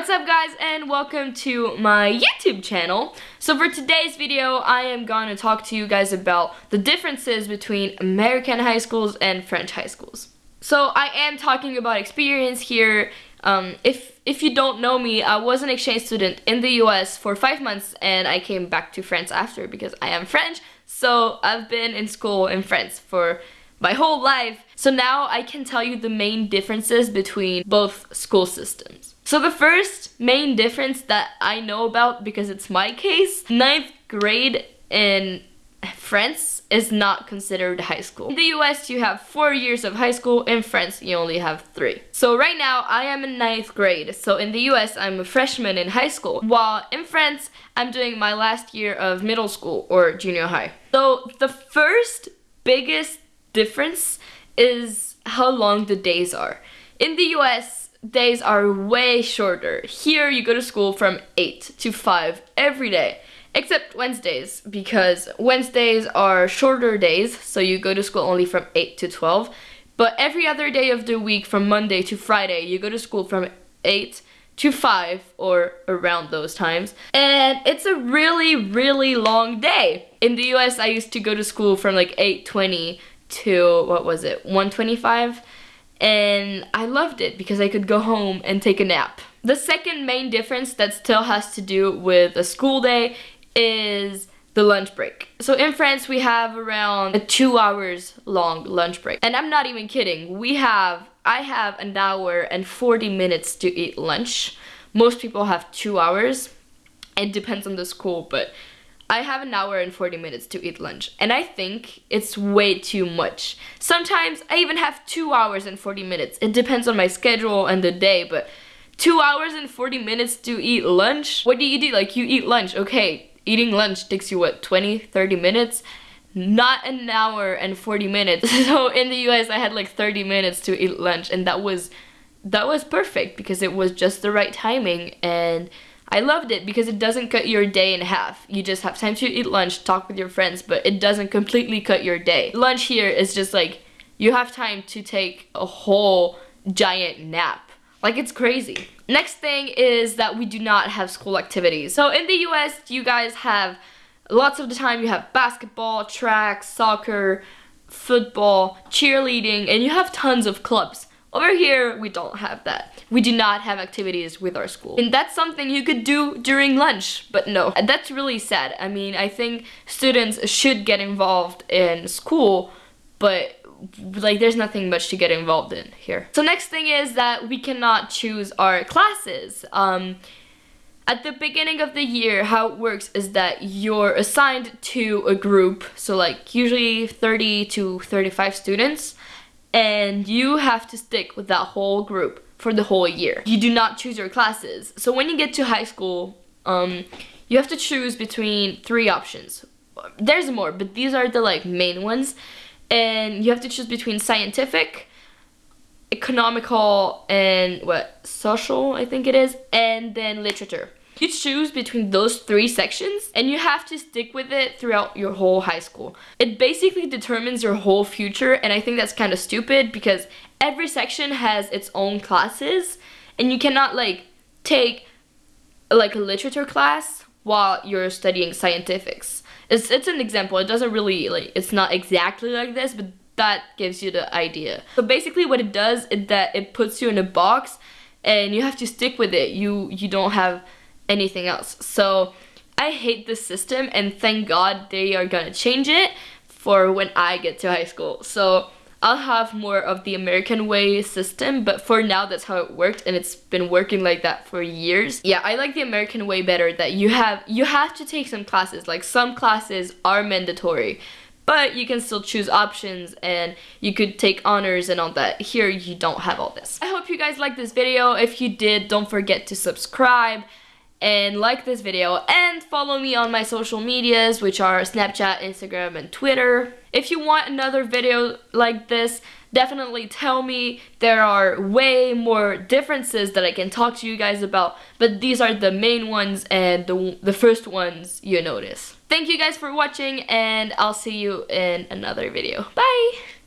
What's up guys and welcome to my YouTube channel. So for today's video I am going to talk to you guys about the differences between American high schools and French high schools. So I am talking about experience here. Um, if, if you don't know me, I was an exchange student in the US for five months and I came back to France after because I am French. So I've been in school in France for my whole life. So now I can tell you the main differences between both school systems. So the first main difference that I know about, because it's my case, ninth grade in France is not considered high school. In the US, you have four years of high school. In France, you only have three. So right now, I am in ninth grade. So in the US, I'm a freshman in high school. While in France, I'm doing my last year of middle school or junior high. So the first biggest difference is how long the days are. In the US, days are way shorter. Here you go to school from 8 to 5 every day. Except Wednesdays, because Wednesdays are shorter days, so you go to school only from 8 to 12. But every other day of the week, from Monday to Friday, you go to school from 8 to 5 or around those times. And it's a really, really long day. In the US, I used to go to school from like 8.20 to, what was it, 125? And I loved it because I could go home and take a nap. The second main difference that still has to do with a school day is the lunch break. So in France we have around a two hours long lunch break. And I'm not even kidding. We have, I have an hour and 40 minutes to eat lunch. Most people have two hours. It depends on the school, but I have an hour and 40 minutes to eat lunch, and I think it's way too much. Sometimes I even have 2 hours and 40 minutes. It depends on my schedule and the day, but 2 hours and 40 minutes to eat lunch? What do you do? Like, you eat lunch, okay, eating lunch takes you, what, 20, 30 minutes? Not an hour and 40 minutes. So in the US, I had like 30 minutes to eat lunch, and that was, that was perfect because it was just the right timing, and I loved it because it doesn't cut your day in half. You just have time to eat lunch, talk with your friends, but it doesn't completely cut your day. Lunch here is just like, you have time to take a whole giant nap. Like it's crazy. Next thing is that we do not have school activities. So in the US, you guys have lots of the time you have basketball, track, soccer, football, cheerleading, and you have tons of clubs. Over here, we don't have that. We do not have activities with our school. And that's something you could do during lunch, but no. That's really sad. I mean, I think students should get involved in school, but like there's nothing much to get involved in here. So next thing is that we cannot choose our classes. Um, at the beginning of the year, how it works is that you're assigned to a group, so like usually 30 to 35 students, and you have to stick with that whole group for the whole year. You do not choose your classes. So when you get to high school, um, you have to choose between three options. There's more, but these are the like main ones. And you have to choose between scientific, economical, and what, social, I think it is, and then literature. You choose between those three sections and you have to stick with it throughout your whole high school. It basically determines your whole future and I think that's kind of stupid because every section has its own classes and you cannot like take like a literature class while you're studying scientifics. It's, it's an example. It doesn't really like, it's not exactly like this, but that gives you the idea. So basically what it does is that it puts you in a box and you have to stick with it. You, you don't have anything else. So I hate this system and thank God they are gonna change it for when I get to high school. So I'll have more of the American way system, but for now that's how it worked and it's been working like that for years. Yeah, I like the American way better that you have you have to take some classes. Like some classes are mandatory, but you can still choose options and you could take honors and all that. Here you don't have all this. I hope you guys liked this video. If you did, don't forget to subscribe and like this video and follow me on my social medias which are Snapchat, Instagram, and Twitter. If you want another video like this, definitely tell me. There are way more differences that I can talk to you guys about, but these are the main ones and the, the first ones you notice. Thank you guys for watching and I'll see you in another video. Bye!